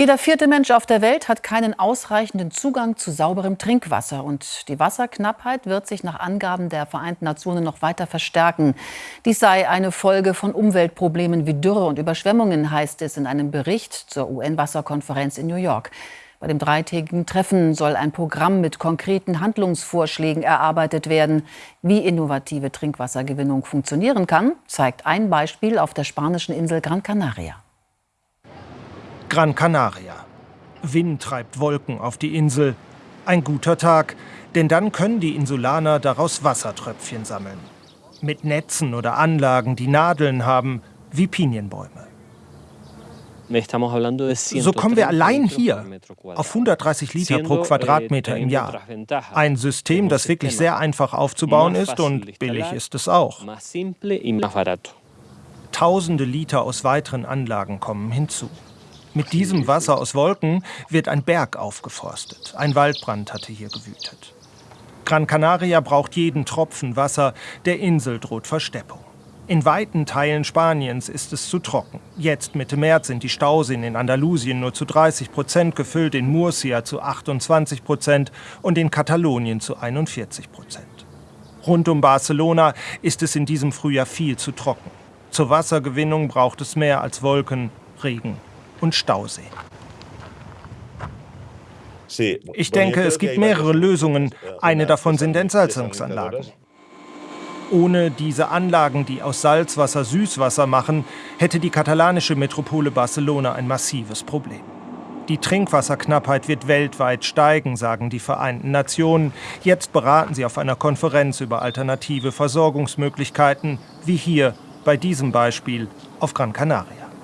Jeder vierte Mensch auf der Welt hat keinen ausreichenden Zugang zu sauberem Trinkwasser. Und die Wasserknappheit wird sich nach Angaben der Vereinten Nationen noch weiter verstärken. Dies sei eine Folge von Umweltproblemen wie Dürre und Überschwemmungen, heißt es in einem Bericht zur UN-Wasserkonferenz in New York. Bei dem dreitägigen Treffen soll ein Programm mit konkreten Handlungsvorschlägen erarbeitet werden. Wie innovative Trinkwassergewinnung funktionieren kann, zeigt ein Beispiel auf der spanischen Insel Gran Canaria. Gran Canaria. Wind treibt Wolken auf die Insel. Ein guter Tag, denn dann können die Insulaner daraus Wassertröpfchen sammeln. Mit Netzen oder Anlagen, die Nadeln haben, wie Pinienbäume. So kommen wir allein hier auf 130 Liter pro Quadratmeter im Jahr. Ein System, das wirklich sehr einfach aufzubauen ist und billig ist es auch. Tausende Liter aus weiteren Anlagen kommen hinzu. Mit diesem Wasser aus Wolken wird ein Berg aufgeforstet. Ein Waldbrand hatte hier gewütet. Gran Canaria braucht jeden Tropfen Wasser, der Insel droht Versteppung. In weiten Teilen Spaniens ist es zu trocken. Jetzt Mitte März sind die Stauseen in Andalusien nur zu 30 Prozent gefüllt, in Murcia zu 28 Prozent und in Katalonien zu 41 Prozent. Rund um Barcelona ist es in diesem Frühjahr viel zu trocken. Zur Wassergewinnung braucht es mehr als Wolken, Regen und Stausee. Ich denke, es gibt mehrere Lösungen. Eine davon sind Entsalzungsanlagen. Ohne diese Anlagen, die aus Salzwasser Süßwasser machen, hätte die katalanische Metropole Barcelona ein massives Problem. Die Trinkwasserknappheit wird weltweit steigen, sagen die Vereinten Nationen. Jetzt beraten sie auf einer Konferenz über alternative Versorgungsmöglichkeiten, wie hier bei diesem Beispiel auf Gran Canaria.